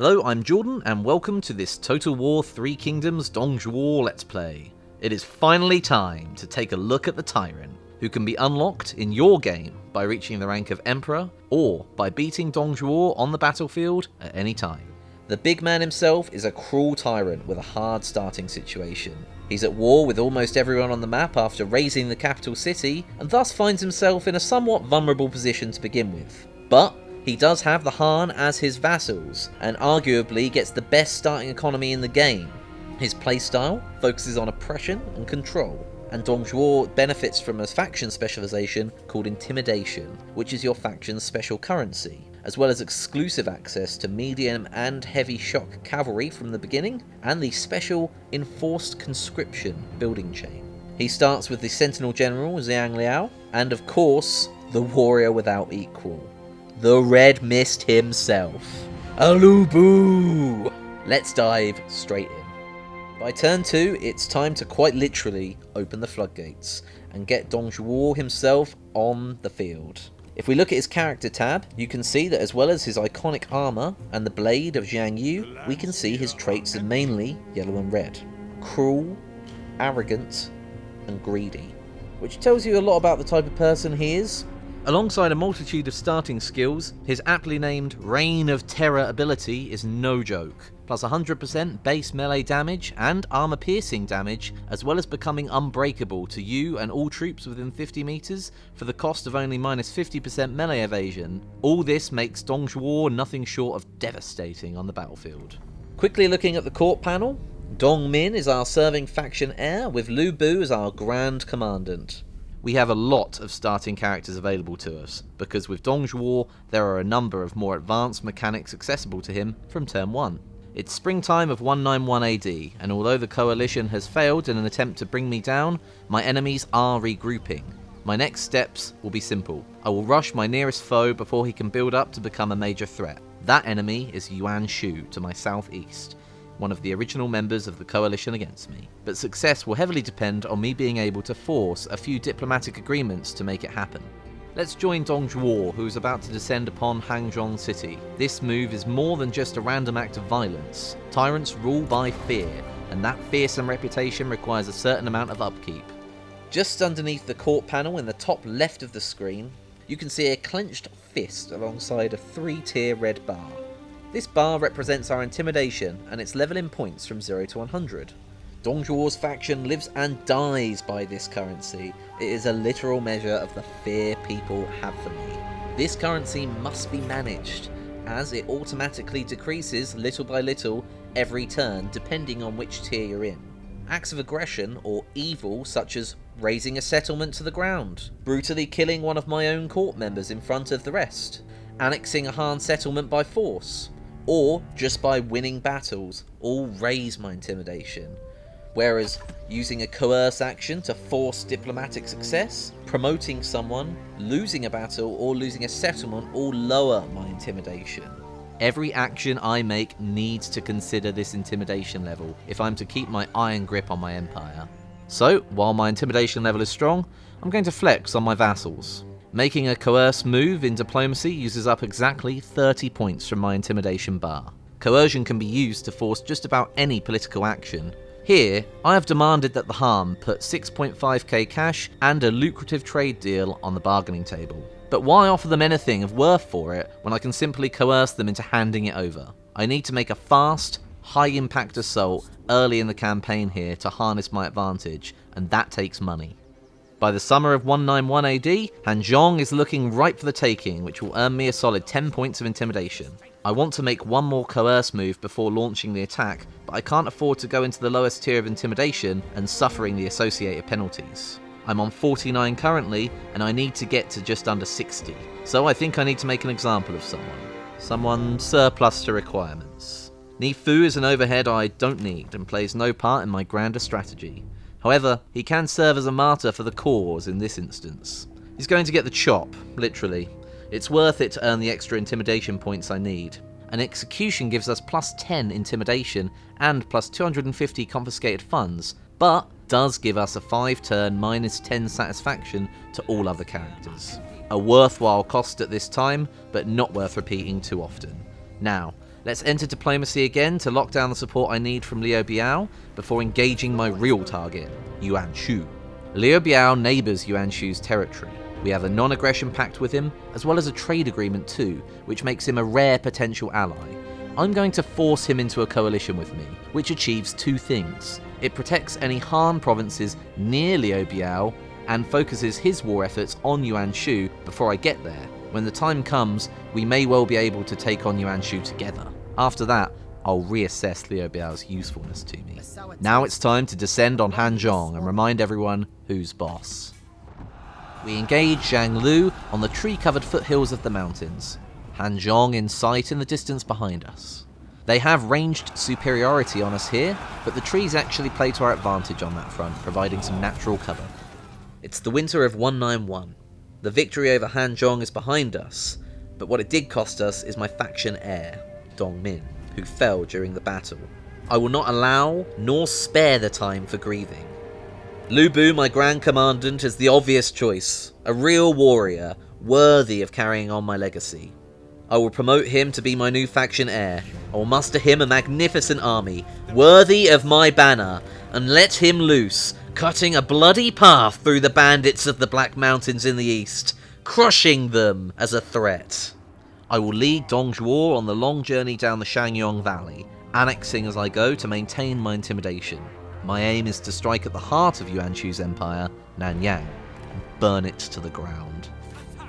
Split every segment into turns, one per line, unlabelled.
Hello, I'm Jordan, and welcome to this Total War Three Kingdoms Dongzhuo Let's Play. It is finally time to take a look at the Tyrant, who can be unlocked in your game by reaching the rank of Emperor, or by beating Dongzhuo on the battlefield at any time. The big man himself is a cruel tyrant with a hard starting situation. He's at war with almost everyone on the map after razing the capital city, and thus finds himself in a somewhat vulnerable position to begin with. But he does have the Han as his vassals, and arguably gets the best starting economy in the game. His playstyle focuses on oppression and control, and Dong Zhuo benefits from a faction specialization called Intimidation, which is your faction's special currency, as well as exclusive access to medium and heavy shock cavalry from the beginning, and the special Enforced Conscription building chain. He starts with the Sentinel General Zhang Liao, and of course, the Warrior Without Equal, the Red Mist himself, Alubu! Let's dive straight in. By turn 2, it's time to quite literally open the floodgates and get Dongzhuo himself on the field. If we look at his character tab, you can see that as well as his iconic armour and the blade of Xiang Yu, we can see his traits are mainly yellow and red. Cruel, arrogant, and greedy. Which tells you a lot about the type of person he is, Alongside a multitude of starting skills, his aptly named Reign of Terror ability is no joke, plus 100% base melee damage and armor piercing damage, as well as becoming unbreakable to you and all troops within 50 meters for the cost of only minus 50% melee evasion. All this makes Dongzhuo nothing short of devastating on the battlefield. Quickly looking at the court panel, Dong Min is our serving faction heir, with Lu Bu as our Grand Commandant we have a lot of starting characters available to us, because with Dongzhuo there are a number of more advanced mechanics accessible to him from turn 1. It's springtime of 191 AD, and although the coalition has failed in an attempt to bring me down, my enemies are regrouping. My next steps will be simple. I will rush my nearest foe before he can build up to become a major threat. That enemy is Yuan Shu to my southeast, one of the original members of the coalition against me. But success will heavily depend on me being able to force a few diplomatic agreements to make it happen. Let's join Dong Zhuo, who is about to descend upon Hanzhong City. This move is more than just a random act of violence. Tyrants rule by fear, and that fearsome reputation requires a certain amount of upkeep. Just underneath the court panel in the top left of the screen, you can see a clenched fist alongside a three-tier red bar. This bar represents our intimidation and its level in points from 0 to 100. Dongzhuo's faction lives and dies by this currency. It is a literal measure of the fear people have for me. This currency must be managed, as it automatically decreases little by little every turn depending on which tier you're in. Acts of aggression or evil such as razing a settlement to the ground, brutally killing one of my own court members in front of the rest, annexing a Han settlement by force, or just by winning battles, all raise my intimidation. Whereas using a coerce action to force diplomatic success, promoting someone, losing a battle, or losing a settlement all lower my intimidation. Every action I make needs to consider this intimidation level if I'm to keep my iron grip on my empire. So, while my intimidation level is strong, I'm going to flex on my vassals. Making a coerce move in diplomacy uses up exactly 30 points from my intimidation bar. Coercion can be used to force just about any political action. Here, I have demanded that the Han put 6.5k cash and a lucrative trade deal on the bargaining table. But why offer them anything of worth for it when I can simply coerce them into handing it over? I need to make a fast, high impact assault early in the campaign here to harness my advantage, and that takes money. By the summer of 191 AD, Hanzhong is looking ripe for the taking, which will earn me a solid 10 points of intimidation. I want to make one more coerce move before launching the attack, but I can't afford to go into the lowest tier of intimidation and suffering the associated penalties. I'm on 49 currently, and I need to get to just under 60, so I think I need to make an example of someone. Someone surplus to requirements. Niu Fu is an overhead I don't need and plays no part in my grander strategy. However, he can serve as a martyr for the cause in this instance. He's going to get the chop, literally. It's worth it to earn the extra intimidation points I need. An execution gives us plus 10 intimidation and plus 250 confiscated funds, but does give us a 5 turn minus 10 satisfaction to all other characters. A worthwhile cost at this time, but not worth repeating too often. Now, Let's enter diplomacy again to lock down the support I need from Liu Biao before engaging my real target, Yuan Shu. Liu Biao neighbours Yuan Shu's territory. We have a non aggression pact with him, as well as a trade agreement too, which makes him a rare potential ally. I'm going to force him into a coalition with me, which achieves two things. It protects any Han provinces near Liu Biao and focuses his war efforts on Yuan Shu before I get there. When the time comes, we may well be able to take on Yuan Shu together. After that, I'll reassess Liu Biao's usefulness to me. Now it's time to descend on Han Zhong and remind everyone who's boss. We engage Zhang Lu on the tree-covered foothills of the mountains. Han Zhong in sight in the distance behind us. They have ranged superiority on us here, but the trees actually play to our advantage on that front, providing some natural cover. It's the winter of 191. The victory over Han Zhong is behind us, but what it did cost us is my faction heir, Dong Min, who fell during the battle. I will not allow nor spare the time for grieving. Lu Bu, my Grand Commandant, is the obvious choice, a real warrior, worthy of carrying on my legacy. I will promote him to be my new faction heir. I will muster him a magnificent army, worthy of my banner, and let him loose, cutting a bloody path through the bandits of the Black Mountains in the east, crushing them as a threat. I will lead Dong Zhuo on the long journey down the Shangyong Valley, annexing as I go to maintain my intimidation. My aim is to strike at the heart of Yuan Shu's empire, Nanyang, and burn it to the ground.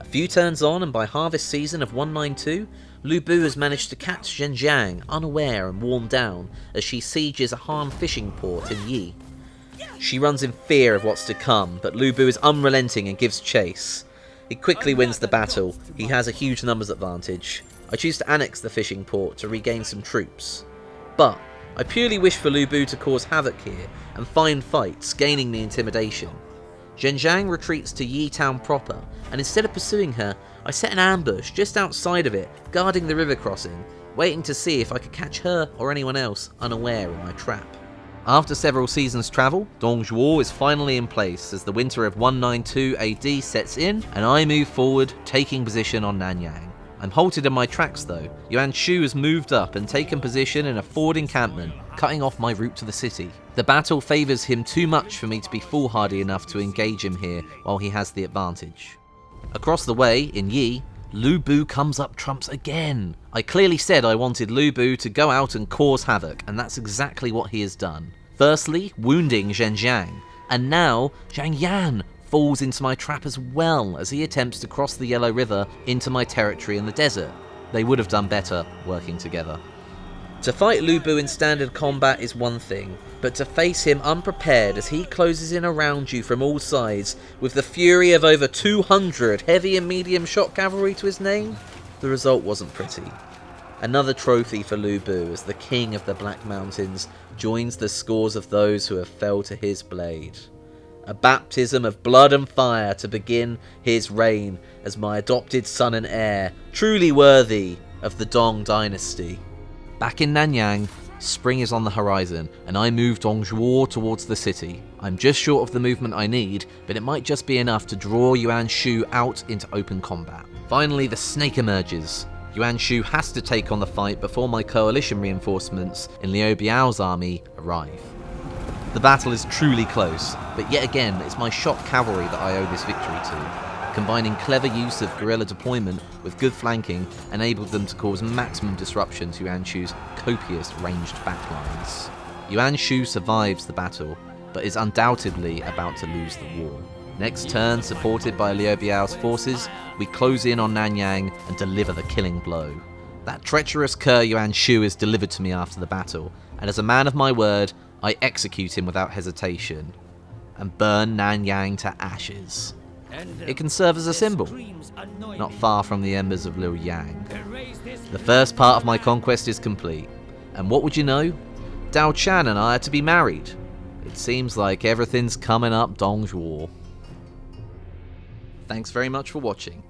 A few turns on, and by harvest season of 192, Lu Bu has managed to catch Zheng Jiang unaware and worn down as she sieges a Han fishing port in Yi. She runs in fear of what's to come, but Lu Bu is unrelenting and gives chase. He quickly wins the battle, he has a huge numbers advantage. I choose to annex the fishing port to regain some troops. But, I purely wish for Lu Bu to cause havoc here and find fights, gaining the intimidation. Zheng Jiang retreats to Yi town proper, and instead of pursuing her, I set an ambush just outside of it, guarding the river crossing, waiting to see if I could catch her or anyone else unaware in my trap. After several seasons' travel, Dong Zhuo is finally in place as the winter of 192 AD sets in, and I move forward, taking position on Nanyang. I'm halted in my tracks though. Yuan Shu has moved up and taken position in a forward encampment, cutting off my route to the city. The battle favours him too much for me to be foolhardy enough to engage him here while he has the advantage. Across the way, in Yi, Lu Bu comes up trumps again. I clearly said I wanted Lubu to go out and cause havoc, and that's exactly what he has done. Firstly, wounding Zheng Jiang, and now Zhang Yan falls into my trap as well as he attempts to cross the Yellow River into my territory in the desert. They would have done better working together. To fight Lubu in standard combat is one thing, but to face him unprepared as he closes in around you from all sides with the fury of over 200 heavy and medium shock cavalry to his name, the result wasn't pretty. Another trophy for Lubu as the king of the Black Mountains joins the scores of those who have fell to his blade a baptism of blood and fire to begin his reign as my adopted son and heir, truly worthy of the Dong dynasty. Back in Nanyang, spring is on the horizon, and I move Dongzhuo towards the city. I'm just short of the movement I need, but it might just be enough to draw Yuan Shu out into open combat. Finally, the snake emerges. Yuan Shu has to take on the fight before my coalition reinforcements in Liu Biao's army arrive. The battle is truly close, but yet again it's my shock cavalry that I owe this victory to. Combining clever use of guerrilla deployment with good flanking enabled them to cause maximum disruption to Yuan Shu's copious ranged backlines. Yuan Shu survives the battle, but is undoubtedly about to lose the war. Next turn, supported by Liu Biao's forces, we close in on Nanyang and deliver the killing blow. That treacherous cur Yuan Shu is delivered to me after the battle, and as a man of my word, I execute him without hesitation and burn Nanyang to ashes. It can serve as a symbol, not far from the embers of Luoyang. The first part of my conquest is complete, and what would you know? Diao Chan and I are to be married. It seems like everything's coming up Dong Zhuo. Thanks very much for watching.